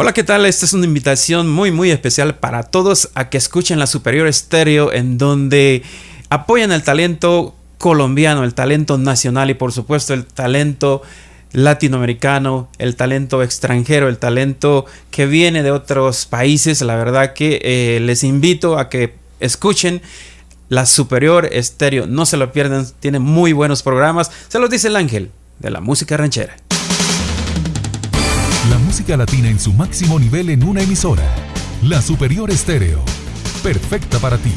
Hola, ¿qué tal? Esta es una invitación muy, muy especial para todos a que escuchen la Superior Estéreo, en donde apoyan el talento colombiano, el talento nacional y por supuesto el talento latinoamericano, el talento extranjero, el talento que viene de otros países. La verdad que eh, les invito a que escuchen la Superior Estéreo. No se lo pierdan, tiene muy buenos programas. Se los dice el ángel de la música ranchera. Música latina en su máximo nivel en una emisora. La Superior Estéreo. Perfecta para ti.